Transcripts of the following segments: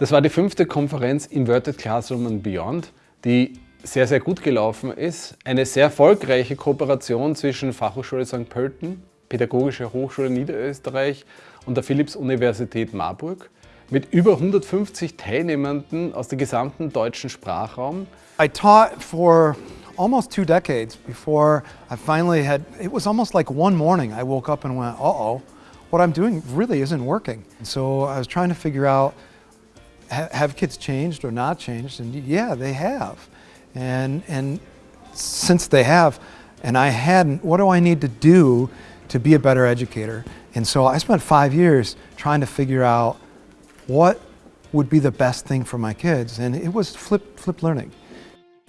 Das war die fünfte Konferenz Inverted Classroom and Beyond, die sehr, sehr gut gelaufen ist. Eine sehr erfolgreiche Kooperation zwischen Fachhochschule St. Pölten, Pädagogische Hochschule Niederösterreich und der Philipps-Universität Marburg mit über 150 Teilnehmenden aus dem gesamten deutschen Sprachraum. I taught for almost two decades before I finally had, it was almost like one morning I woke up and went, uh-oh, what I'm doing really isn't working. And so I was trying to figure out have kids changed or not changed? And yeah, they have. And, and since they have, and I hadn't, what do I need to do to be a better educator? And so I spent five years trying to figure out what would be the best thing for my kids. And it was flip, flip learning.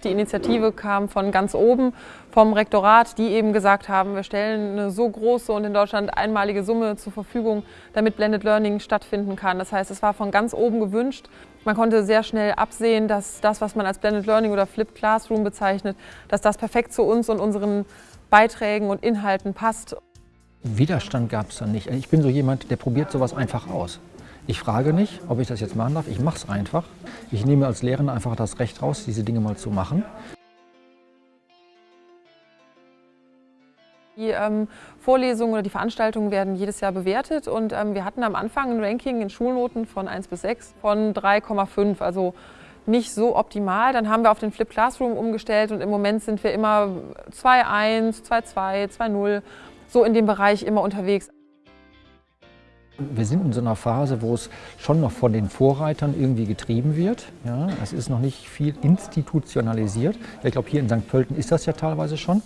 Die Initiative kam von ganz oben, vom Rektorat, die eben gesagt haben, wir stellen eine so große und in Deutschland einmalige Summe zur Verfügung, damit Blended Learning stattfinden kann. Das heißt, es war von ganz oben gewünscht. Man konnte sehr schnell absehen, dass das, was man als Blended Learning oder Flipped Classroom bezeichnet, dass das perfekt zu uns und unseren Beiträgen und Inhalten passt. Widerstand gab es da nicht. Ich bin so jemand, der probiert sowas einfach aus. Ich frage nicht, ob ich das jetzt machen darf. Ich mache es einfach. Ich nehme als Lehrer einfach das Recht raus, diese Dinge mal zu machen. Die ähm, Vorlesungen oder die Veranstaltungen werden jedes Jahr bewertet und ähm, wir hatten am Anfang ein Ranking in Schulnoten von 1 bis 6 von 3,5, also nicht so optimal. Dann haben wir auf den Flip Classroom umgestellt und im Moment sind wir immer 2,1, 2,2, 2,0, so in dem Bereich immer unterwegs. Wir sind in so einer Phase, wo es schon noch von den Vorreitern irgendwie getrieben wird. Ja, es ist noch nicht viel institutionalisiert. Ich glaube, hier in St. Pölten ist das ja teilweise schon.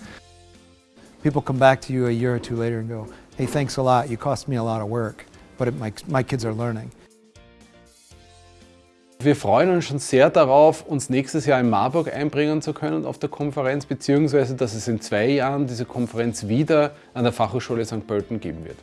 People come back to you a year or two later and go, hey, thanks a lot, you cost me a lot of work, but it, my, my kids are learning. Wir freuen uns schon sehr darauf, uns nächstes Jahr in Marburg einbringen zu können auf der Konferenz, beziehungsweise dass es in zwei Jahren diese Konferenz wieder an der Fachhochschule St. Pölten geben wird.